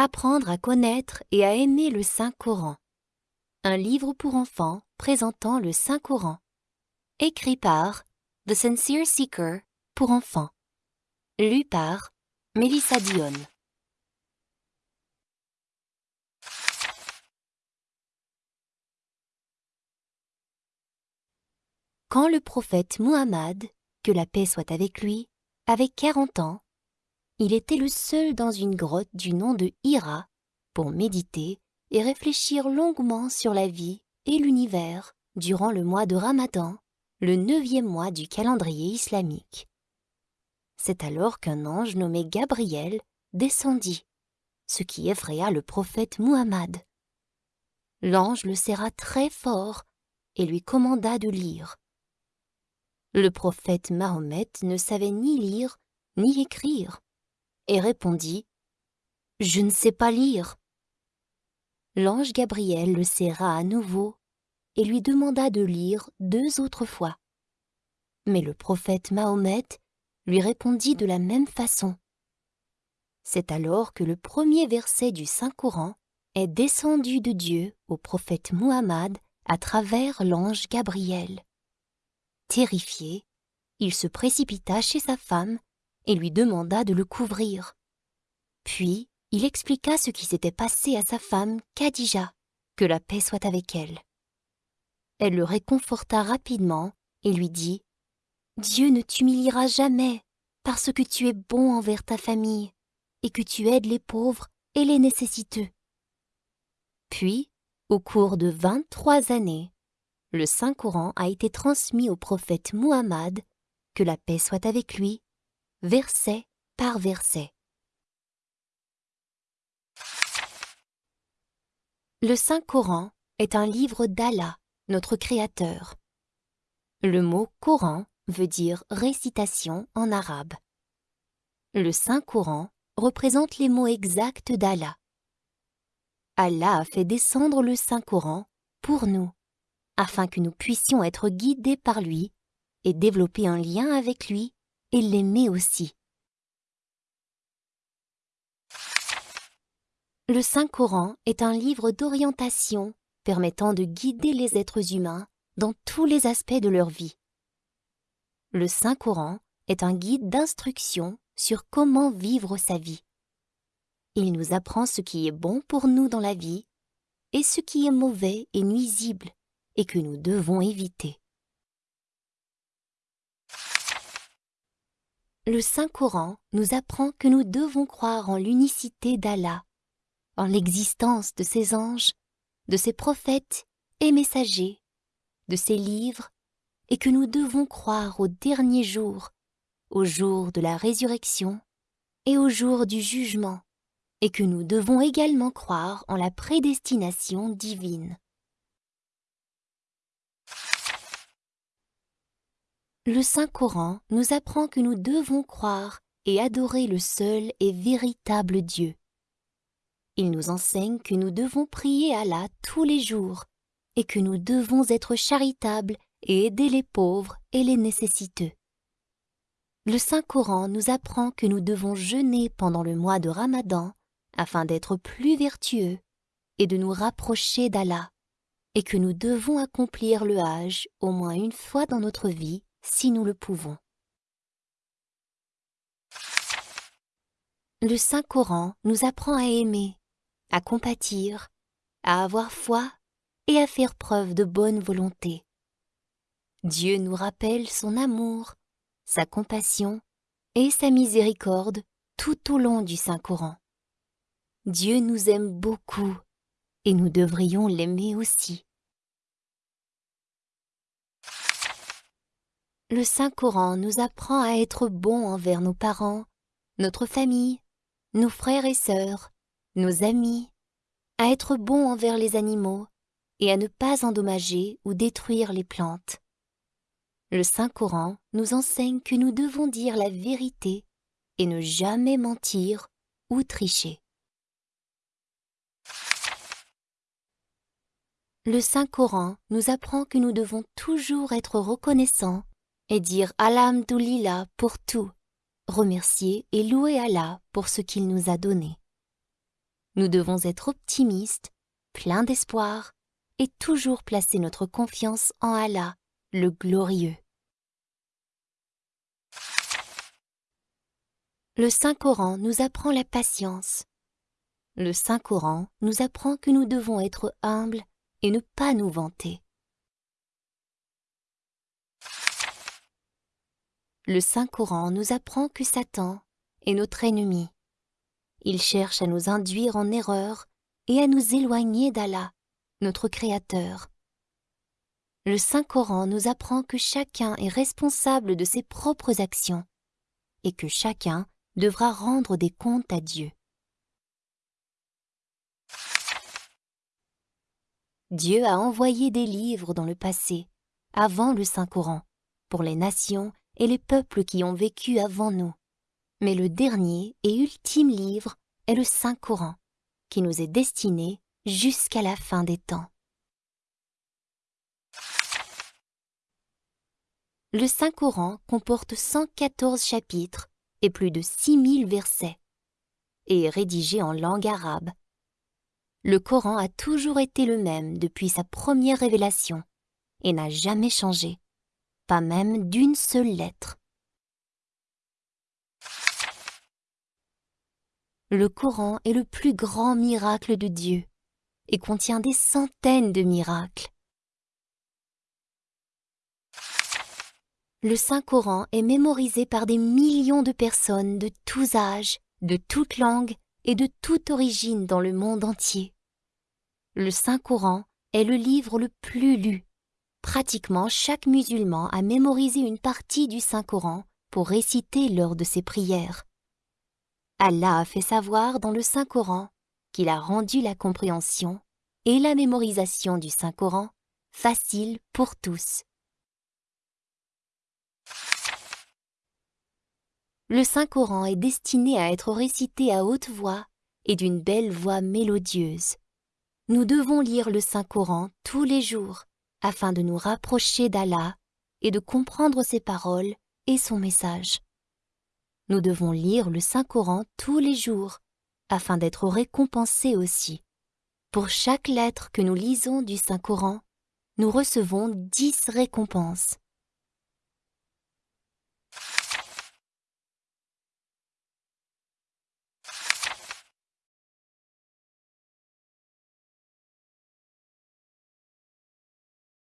Apprendre à connaître et à aimer le Saint-Coran. Un livre pour enfants présentant le Saint-Coran. Écrit par The Sincere Seeker pour enfants. Lu par Mélissa Dion. Quand le prophète Muhammad, que la paix soit avec lui, avait quarante ans, il était le seul dans une grotte du nom de Hira pour méditer et réfléchir longuement sur la vie et l'univers durant le mois de Ramadan, le neuvième mois du calendrier islamique. C'est alors qu'un ange nommé Gabriel descendit, ce qui effraya le prophète Muhammad. L'ange le serra très fort et lui commanda de lire. Le prophète Mahomet ne savait ni lire ni écrire et répondit Je ne sais pas lire. L'ange Gabriel le serra à nouveau et lui demanda de lire deux autres fois. Mais le prophète Mahomet lui répondit de la même façon. C'est alors que le premier verset du Saint-Coran est descendu de Dieu au prophète Muhammad à travers l'ange Gabriel. Terrifié, il se précipita chez sa femme et lui demanda de le couvrir. Puis il expliqua ce qui s'était passé à sa femme, Khadija, que la paix soit avec elle. Elle le réconforta rapidement et lui dit Dieu ne t'humiliera jamais parce que tu es bon envers ta famille et que tu aides les pauvres et les nécessiteux. Puis, au cours de vingt-trois années, le Saint-Coran a été transmis au prophète Muhammad, que la paix soit avec lui, verset par verset. Le Saint-Coran est un livre d'Allah, notre Créateur. Le mot Coran veut dire récitation en arabe. Le Saint-Coran représente les mots exacts d'Allah. Allah a fait descendre le Saint-Coran pour nous afin que nous puissions être guidés par lui et développer un lien avec lui et l'aimer aussi. Le Saint-Coran est un livre d'orientation permettant de guider les êtres humains dans tous les aspects de leur vie. Le Saint-Coran est un guide d'instruction sur comment vivre sa vie. Il nous apprend ce qui est bon pour nous dans la vie et ce qui est mauvais et nuisible et que nous devons éviter. Le Saint-Coran nous apprend que nous devons croire en l'unicité d'Allah, en l'existence de ses anges, de ses prophètes et messagers, de ses livres, et que nous devons croire au dernier jour, au jour de la résurrection et au jour du jugement, et que nous devons également croire en la prédestination divine. Le Saint-Coran nous apprend que nous devons croire et adorer le seul et véritable Dieu. Il nous enseigne que nous devons prier Allah tous les jours et que nous devons être charitables et aider les pauvres et les nécessiteux. Le Saint-Coran nous apprend que nous devons jeûner pendant le mois de Ramadan afin d'être plus vertueux et de nous rapprocher d'Allah, et que nous devons accomplir le Hajj au moins une fois dans notre vie si nous le pouvons. Le Saint-Coran nous apprend à aimer, à compatir, à avoir foi et à faire preuve de bonne volonté. Dieu nous rappelle son amour, sa compassion et sa miséricorde tout au long du Saint-Coran. Dieu nous aime beaucoup et nous devrions l'aimer aussi. Le Saint-Coran nous apprend à être bons envers nos parents, notre famille, nos frères et sœurs, nos amis, à être bons envers les animaux et à ne pas endommager ou détruire les plantes. Le Saint-Coran nous enseigne que nous devons dire la vérité et ne jamais mentir ou tricher. Le Saint-Coran nous apprend que nous devons toujours être reconnaissants et dire Alhamdulillah pour tout, remercier et louer Allah pour ce qu'il nous a donné. Nous devons être optimistes, pleins d'espoir et toujours placer notre confiance en Allah, le glorieux. Le Saint-Coran nous apprend la patience. Le Saint-Coran nous apprend que nous devons être humbles et ne pas nous vanter. Le Saint-Coran nous apprend que Satan est notre ennemi. Il cherche à nous induire en erreur et à nous éloigner d'Allah, notre Créateur. Le Saint-Coran nous apprend que chacun est responsable de ses propres actions et que chacun devra rendre des comptes à Dieu. Dieu a envoyé des livres dans le passé, avant le Saint-Coran, pour les nations et les peuples qui ont vécu avant nous. Mais le dernier et ultime livre est le Saint-Coran, qui nous est destiné jusqu'à la fin des temps. Le Saint-Coran comporte 114 chapitres et plus de 6000 versets, et est rédigé en langue arabe. Le Coran a toujours été le même depuis sa première révélation et n'a jamais changé, pas même d'une seule lettre. Le Coran est le plus grand miracle de Dieu et contient des centaines de miracles. Le Saint-Coran est mémorisé par des millions de personnes de tous âges, de toutes langues et de toute origine dans le monde entier. Le Saint-Coran est le livre le plus lu. Pratiquement chaque musulman a mémorisé une partie du Saint-Coran pour réciter lors de ses prières. Allah a fait savoir dans le Saint-Coran qu'il a rendu la compréhension et la mémorisation du Saint-Coran facile pour tous. Le Saint-Coran est destiné à être récité à haute voix et d'une belle voix mélodieuse. Nous devons lire le Saint-Coran tous les jours afin de nous rapprocher d'Allah et de comprendre ses paroles et son message. Nous devons lire le Saint-Coran tous les jours afin d'être récompensés aussi. Pour chaque lettre que nous lisons du Saint-Coran, nous recevons dix récompenses.